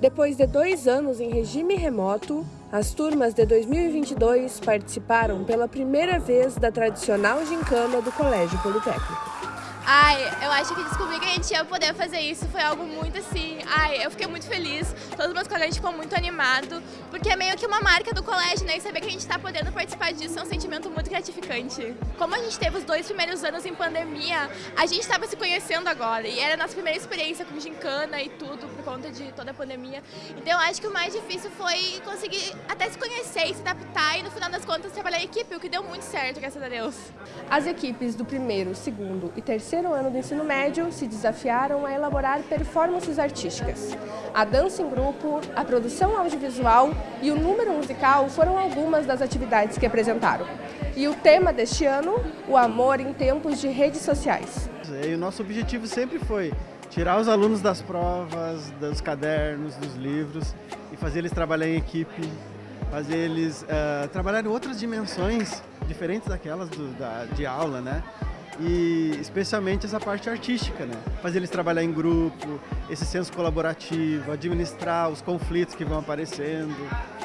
Depois de dois anos em regime remoto, as turmas de 2022 participaram pela primeira vez da tradicional gincana do Colégio Politécnico. Ai, eu acho que descobrir que a gente ia poder fazer isso foi algo muito assim. Ai, eu fiquei muito feliz. Todos os meus colegas ficam muito animados, porque é meio que uma marca do colégio, né? E saber que a gente está podendo participar disso é um sentimento muito gratificante. Como a gente teve os dois primeiros anos em pandemia, a gente estava se conhecendo agora. E era a nossa primeira experiência com gincana e tudo, por conta de toda a pandemia. Então eu acho que o mais difícil foi conseguir até se conhecer e se adaptar e no final das contas trabalhar em equipe, o que deu muito certo, graças a Deus. As equipes do primeiro, segundo e terceiro terceiro ano do ensino médio se desafiaram a elaborar performances artísticas. A dança em grupo, a produção audiovisual e o número musical foram algumas das atividades que apresentaram. E o tema deste ano, o amor em tempos de redes sociais. E o nosso objetivo sempre foi tirar os alunos das provas, dos cadernos, dos livros e fazer eles trabalhar em equipe, fazer eles uh, trabalhar em outras dimensões diferentes daquelas do, da, de aula, né? E especialmente essa parte artística, né? Fazer eles trabalhar em grupo, esse senso colaborativo, administrar os conflitos que vão aparecendo.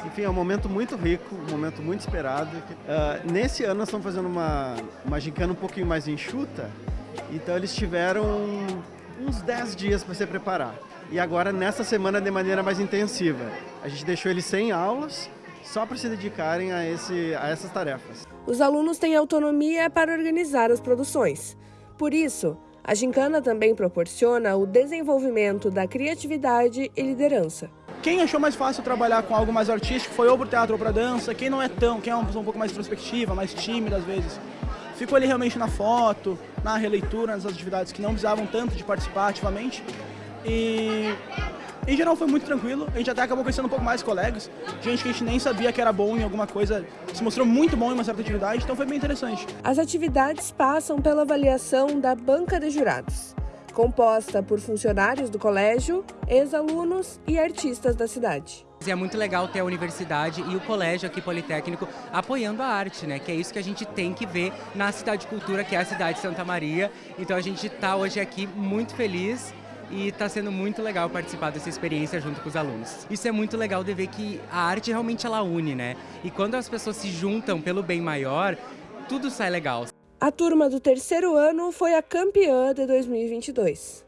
Enfim, é um momento muito rico, um momento muito esperado. Uh, nesse ano nós estamos fazendo uma, uma gincana um pouquinho mais enxuta, então eles tiveram uns 10 dias para se preparar. E agora nessa semana de maneira mais intensiva. A gente deixou eles sem aulas, só para se dedicarem a, esse, a essas tarefas. Os alunos têm autonomia para organizar as produções. Por isso, a gincana também proporciona o desenvolvimento da criatividade e liderança. Quem achou mais fácil trabalhar com algo mais artístico foi ou para o teatro ou para dança. Quem não é tão, quem é uma pessoa um pouco mais introspectiva, mais tímida às vezes, ficou ali realmente na foto, na releitura, nas atividades que não precisavam tanto de participar ativamente. E em geral foi muito tranquilo, a gente até acabou conhecendo um pouco mais colegas, gente que a gente nem sabia que era bom em alguma coisa, se mostrou muito bom em uma certa atividade, então foi bem interessante. As atividades passam pela avaliação da banca de jurados, composta por funcionários do colégio, ex-alunos e artistas da cidade. É muito legal ter a universidade e o colégio aqui politécnico apoiando a arte, né? Que é isso que a gente tem que ver na cidade de cultura, que é a cidade de Santa Maria. Então a gente está hoje aqui muito feliz e está sendo muito legal participar dessa experiência junto com os alunos. Isso é muito legal de ver que a arte realmente ela une, né? E quando as pessoas se juntam pelo bem maior, tudo sai legal. A turma do terceiro ano foi a campeã de 2022.